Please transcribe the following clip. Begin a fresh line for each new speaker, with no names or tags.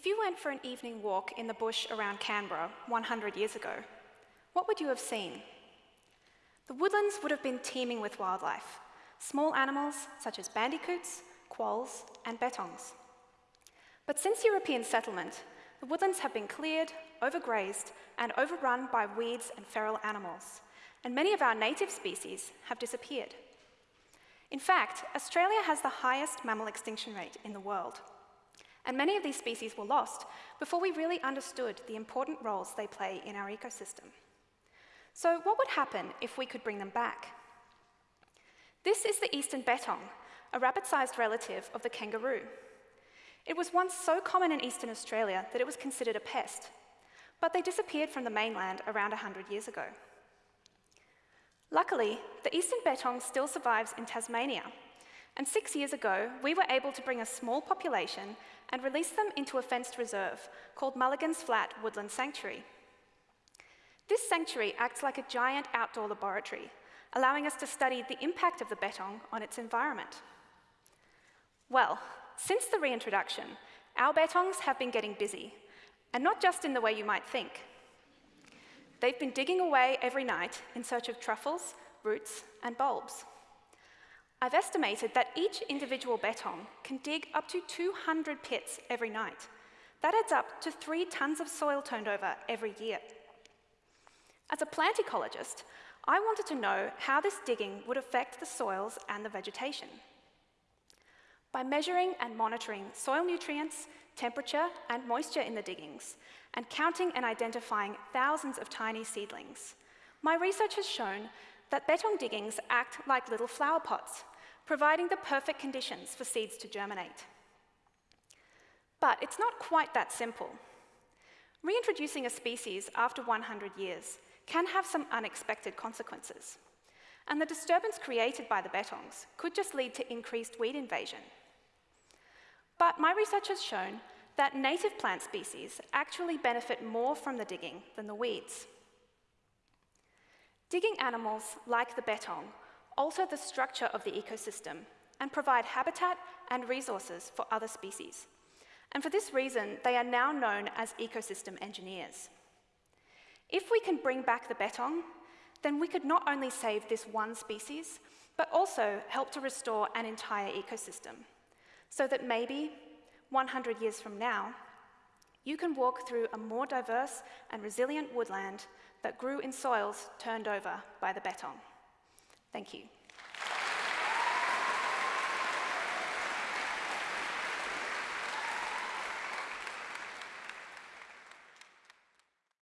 If you went for an evening walk in the bush around Canberra 100 years ago, what would you have seen? The woodlands would have been teeming with wildlife, small animals such as bandicoots, quolls, and bettongs. But since European settlement, the woodlands have been cleared, overgrazed, and overrun by weeds and feral animals, and many of our native species have disappeared. In fact, Australia has the highest mammal extinction rate in the world. And many of these species were lost before we really understood the important roles they play in our ecosystem. So what would happen if we could bring them back? This is the eastern bettong, a rabbit-sized relative of the kangaroo. It was once so common in eastern Australia that it was considered a pest, but they disappeared from the mainland around 100 years ago. Luckily, the eastern bettong still survives in Tasmania, and six years ago, we were able to bring a small population and release them into a fenced reserve called Mulligan's Flat Woodland Sanctuary. This sanctuary acts like a giant outdoor laboratory, allowing us to study the impact of the bettong on its environment. Well, since the reintroduction, our bettongs have been getting busy, and not just in the way you might think. They've been digging away every night in search of truffles, roots, and bulbs. I've estimated that each individual bettong can dig up to 200 pits every night. That adds up to three tonnes of soil turned over every year. As a plant ecologist, I wanted to know how this digging would affect the soils and the vegetation. By measuring and monitoring soil nutrients, temperature and moisture in the diggings, and counting and identifying thousands of tiny seedlings, my research has shown that bettong diggings act like little flower pots providing the perfect conditions for seeds to germinate. But it's not quite that simple. Reintroducing a species after 100 years can have some unexpected consequences. And the disturbance created by the bettongs could just lead to increased weed invasion. But my research has shown that native plant species actually benefit more from the digging than the weeds. Digging animals like the bettong alter the structure of the ecosystem and provide habitat and resources for other species. And for this reason, they are now known as ecosystem engineers. If we can bring back the bettong, then we could not only save this one species, but also help to restore an entire ecosystem, so that maybe 100 years from now, you can walk through a more diverse and resilient woodland that grew in soils turned over by the bettong. Thank you.